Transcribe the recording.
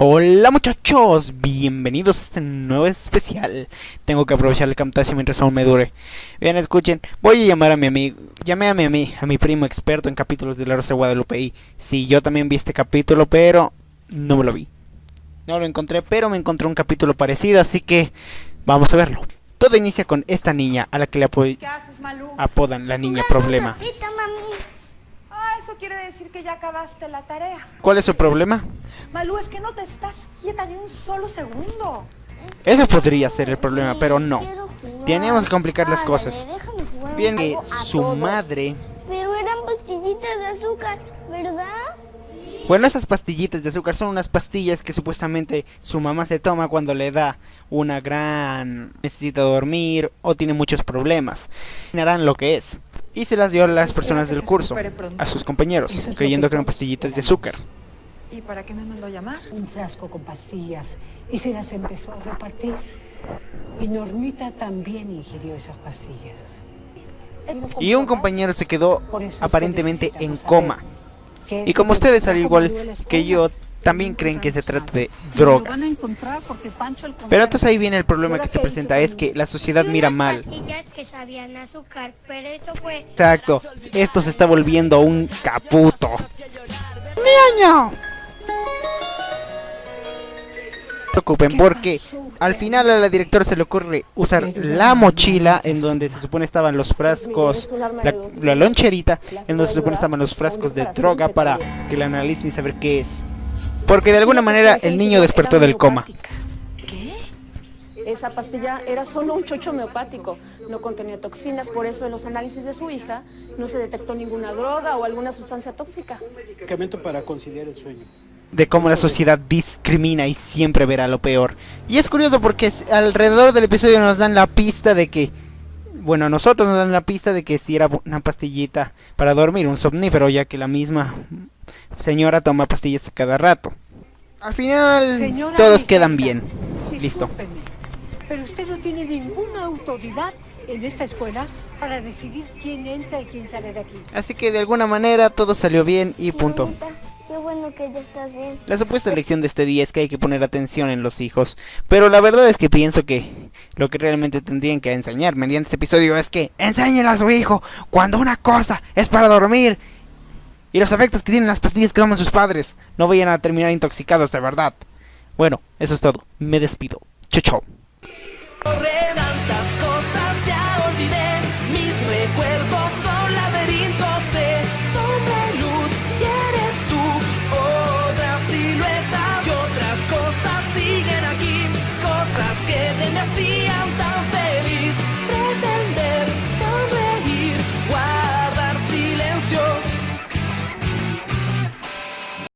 Hola muchachos, bienvenidos a este nuevo especial. Tengo que aprovechar el camtasia mientras aún me dure. Bien, escuchen, voy a llamar a mi amigo, llamé a mi, a mi, a mi primo experto en capítulos de La Rosa de Guadalupe y sí, yo también vi este capítulo, pero no me lo vi. No lo encontré, pero me encontré un capítulo parecido, así que vamos a verlo. Todo inicia con esta niña a la que le apodan la niña problema. Decir que ya acabaste la tarea. ¿Cuál es su problema? Malú, es que no te estás quieta ni un solo segundo. Eso podría ser el problema, pero no. Tenemos que complicar las cosas. Bien, que su madre Pero eran pastillitas de azúcar, ¿verdad? Bueno, esas pastillitas de azúcar son unas pastillas que supuestamente su mamá se toma cuando le da una gran necesita dormir o tiene muchos problemas. Harán lo que es. Y se las dio a las personas del curso, a sus compañeros, creyendo que eran pastillitas de azúcar. ¿Y para qué me mandó a llamar? un frasco con pastillas y se las empezó a repartir. Y Normita también ingirió esas pastillas. Y un compañero se quedó aparentemente en coma. Y como ustedes, al igual que yo, también creen que se trata de drogas. Pero entonces ahí viene el problema que se presenta, es que la sociedad mira mal. Exacto, esto se está volviendo un caputo. ¡Niño! No se preocupen porque al final a la directora se le ocurre usar la mochila en donde se supone estaban los frascos, la, la loncherita en donde se supone estaban los frascos de droga para que la analicen y saber qué es. Porque de alguna manera el niño despertó del coma. ¿Qué? Esa pastilla era solo un chocho homeopático, no contenía toxinas, por eso en los análisis de su hija no se detectó ninguna droga o alguna sustancia tóxica. medicamento para conciliar el sueño. de cómo la sociedad discrimina y siempre verá lo peor. Y es curioso porque alrededor del episodio nos dan la pista de que, bueno, a nosotros nos dan la pista de que si era una pastillita para dormir, un somnífero, ya que la misma señora toma pastillas a cada rato. Al final, Señora todos quedan bien. Listo. Pero usted no tiene ninguna autoridad en esta escuela para decidir quién entra y quién sale de aquí. Así que de alguna manera todo salió bien y punto. Bonita. Qué bueno que ya estás bien. La supuesta lección de este día es que hay que poner atención en los hijos, pero la verdad es que pienso que lo que realmente tendrían que enseñar mediante este episodio es que enséñenle a su hijo cuando una cosa es para dormir y los efectos que tienen las pastillas que toman sus padres. No vayan a terminar intoxicados de verdad. Bueno, eso es todo. Me despido. Correr tantas